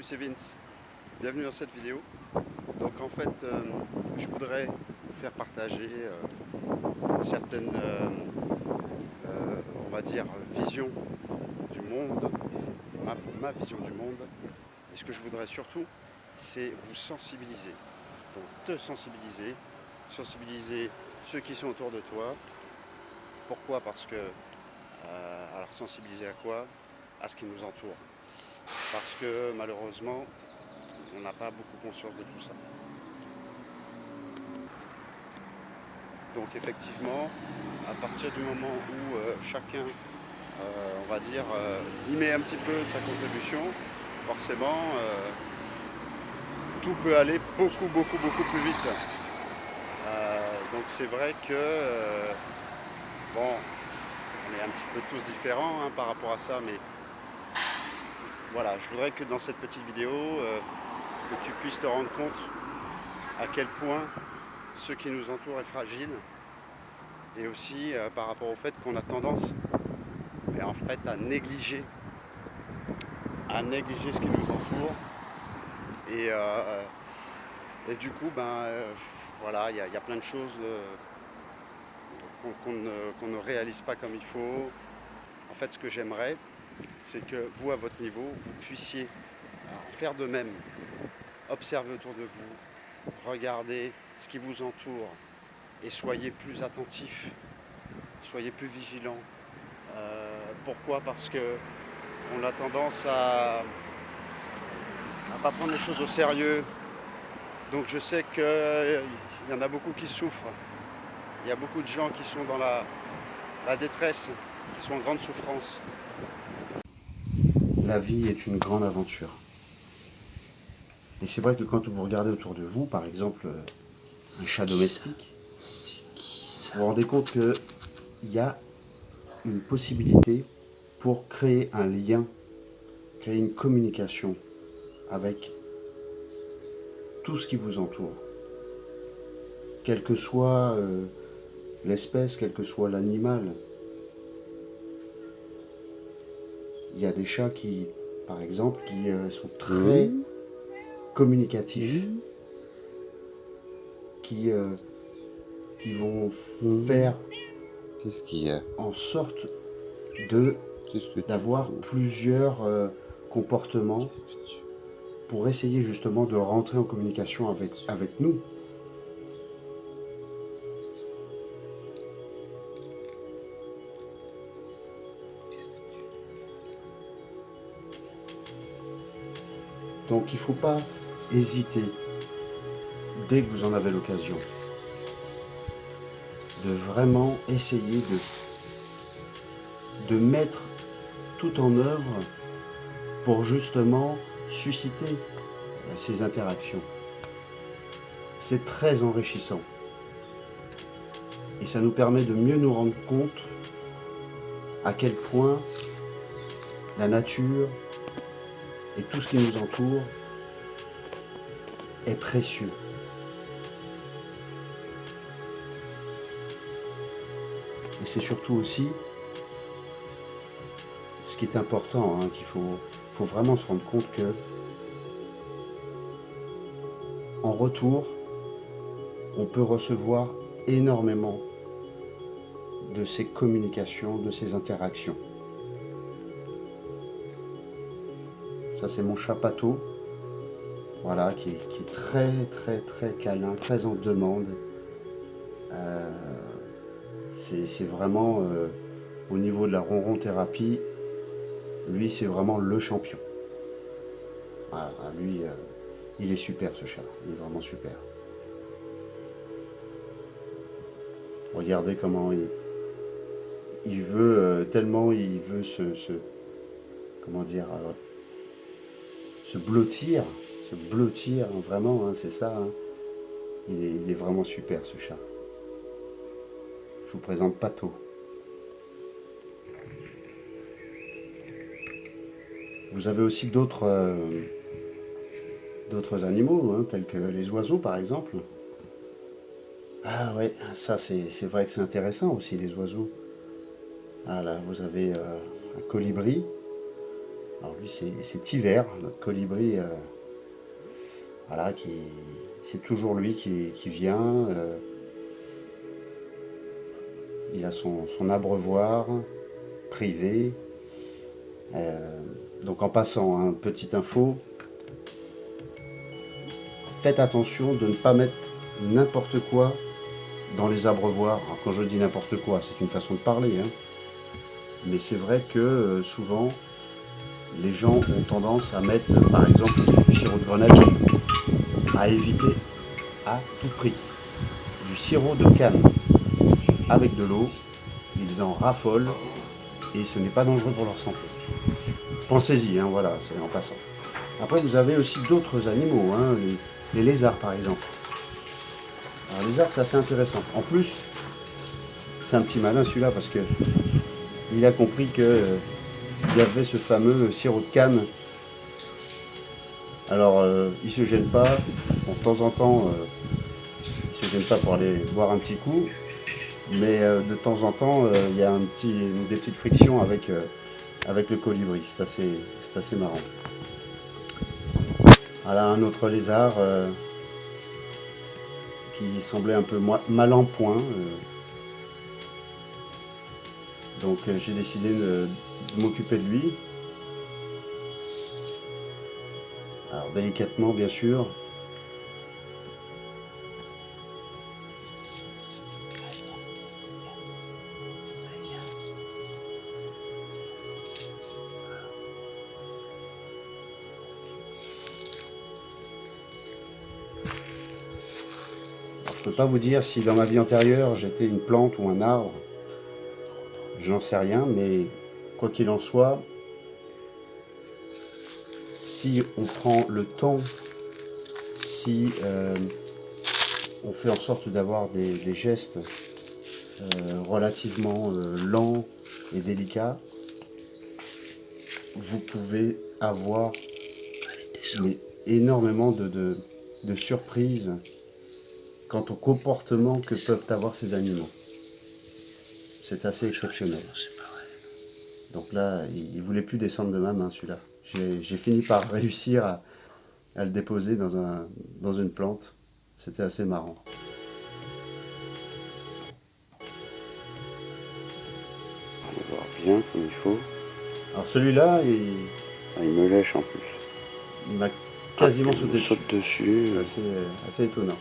Salut, c'est Vince. Bienvenue dans cette vidéo. Donc en fait, euh, je voudrais vous faire partager euh, certaine, euh, on va dire, vision du monde, ma, ma, vision du monde. Et ce que je voudrais surtout, c'est vous sensibiliser. Donc te sensibiliser, sensibiliser ceux qui sont autour de toi. Pourquoi? Parce que, alors sensibiliser à quoi? À ce qui nous entoure parce que malheureusement, on n'a pas beaucoup conscience de tout ça. Donc effectivement, à partir du moment où euh, chacun, euh, on va dire, euh, y met un petit peu de sa contribution, forcément, tout peut aller beaucoup, beaucoup, beaucoup plus vite. donc c'est vrai que, bon, on est un petit peu tous différents hein, par rapport à ça, mais voilà, je voudrais que dans cette petite vidéo, euh, que tu puisses te rendre compte à quel point ce qui nous entoure est fragile et aussi euh, par rapport au fait qu'on a tendance en fait, à négliger à négliger ce qui nous entoure. Et, euh, du coup ben voilà il y, a plein de choses qu'on ne réalise pas comme il faut. En fait ce que j'aimerais c'est que vous, à votre niveau, vous puissiez faire de même, observer autour de vous, regarder ce qui vous entoure et soyez plus attentifs, soyez plus vigilants. Euh, pourquoi? Parce que on a tendance à ne pas prendre les choses au sérieux. Donc je sais qu'il y en a beaucoup qui souffrent. Il y a beaucoup de gens qui sont dans la détresse, la vie est une grande aventure. Et c'est vrai que quand vous regardez autour de vous, par exemple, un chat domestique, vous vous rendez compte qu'il y a une possibilité pour créer un lien, créer une communication avec tout ce qui vous entoure. Quelle que soit euh, l'espèce, quel que soit l'animal, Il y a des chats qui, par exemple, qui euh, sont très communicatifs, qui, euh, qui vont faire Qu'est-ce qu'il y a. en sorte de d'avoir plusieurs euh, comportements pour essayer justement de rentrer en communication avec, avec nous. Donc il ne faut pas hésiter, dès que vous en avez l'occasion, de vraiment essayer de, mettre tout en œuvre pour justement susciter ces interactions. C'est très enrichissant. Et ça nous permet de mieux nous rendre compte à quel point la nature et tout ce qui nous entoure est précieux. Et c'est surtout aussi ce qui est important, hein, qu'il faut, faut vraiment se rendre compte que en retour, on peut recevoir énormément de ces communications, de ces interactions. Ça, c'est mon chapato. Voilà, qui est, très, très, très câlin, très en demande. Euh, c'est vraiment, euh, au niveau de la ronron thérapie, lui, c'est vraiment le champion. Voilà, lui, euh, il est super, ce chat. Il est vraiment super. Regardez comment il, il veut, tellement il veut se, comment dire, se blottir, se blottir, hein, vraiment, hein, c'est ça. Hein. Il, est, vraiment super ce chat. Je vous présente Pato. Vous avez aussi d'autres euh, animaux, tels que les oiseaux par exemple. Ah ouais, ça c'est vrai que c'est intéressant aussi les oiseaux. Ah là, vous avez euh, un colibri, Alors lui c'est hiver, notre colibri, euh, voilà, qui c'est toujours lui qui, vient. Euh, il a son, abreuvoir privé. Euh, donc en passant, hein, petite info, faites attention de ne pas mettre n'importe quoi dans les abreuvoirs. quand je dis n'importe quoi, c'est une façon de parler. Hein. Mais c'est vrai que souvent, les gens ont tendance à mettre, par exemple, du sirop de grenadine, à éviter à tout prix. Du sirop de canne avec de l'eau, ils en raffolent et ce n'est pas dangereux pour leur santé. Pensez-y, hein, voilà, c'est en passant. Après, vous avez aussi d'autres animaux, hein, les, lézards par exemple. Alors, les lézards, c'est assez intéressant. En plus, c'est un petit malin celui-là parce que il a compris que euh, il y avait ce fameux sirop de canne. Alors, euh, il se gêne pas. de temps en temps, euh, il se gêne pas pour aller boire un petit coup. Mais de temps en temps, il y a un petit, des petites frictions avec, avec le colibri. C'est assez, assez marrant. Voilà un autre lézard qui semblait un peu mal en point. Donc euh, j'ai décidé de, m'occuper de lui. Alors délicatement bien sûr. je ne peux pas vous dire si dans ma vie antérieure j'étais une plante ou un arbre. Je n'en sais rien, mais quoi qu'il en soit, si on prend le temps, si euh, on fait en sorte d'avoir des, gestes euh, relativement euh, lents et délicats, vous pouvez avoir énormément de surprises quant au comportement que peuvent avoir ces animaux c'est assez exceptionnel. Donc là, il ne voulait plus descendre de ma main celui-là. J'ai fini par réussir à, le déposer dans, un, dans une plante. C'était assez marrant. On va voir bien comme il faut. Alors celui-là, il... Ah, il me lèche en plus. Il m'a quasiment ah, sauté dessus. dessus. Assez, assez étonnant.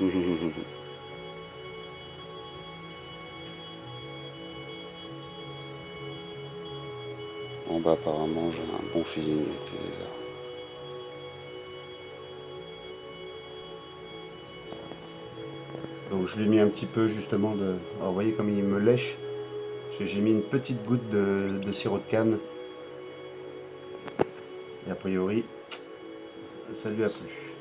En bas apparemment j'ai un bon feeling avec les Donc je lui ai mis un petit peu justement de... Alors vous voyez comme il me lèche, parce que j'ai mis une petite goutte de, de, sirop de canne. Et a priori, ça lui a plu.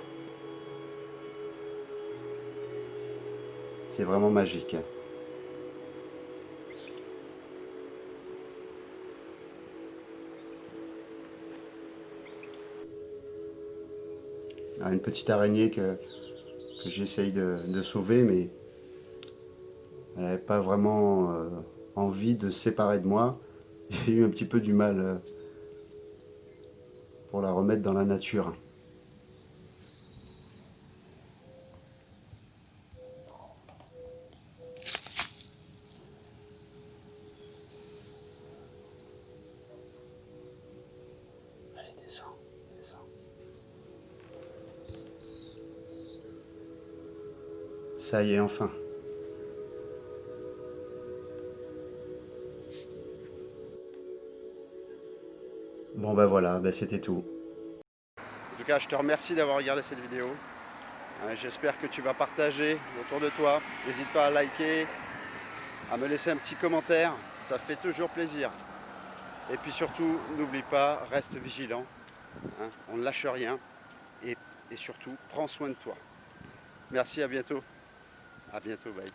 C'est vraiment magique. une petite araignée que, j'essaye de, sauver, mais elle n'avait pas vraiment euh, envie de se séparer de moi. J'ai eu un petit peu du mal euh, pour la remettre dans la nature. Ça y est, enfin. Bon ben voilà, ben c'était tout. En tout cas, je te remercie d'avoir regardé cette vidéo. Euh, j'espère que tu vas partager autour de toi. N'hésite pas à liker, à me laisser un petit commentaire. Ça fait toujours plaisir. Et puis surtout, n'oublie pas, reste vigilant. Hein. on ne lâche rien. Et surtout, prends soin de toi. Merci, à bientôt. À bientôt, bye.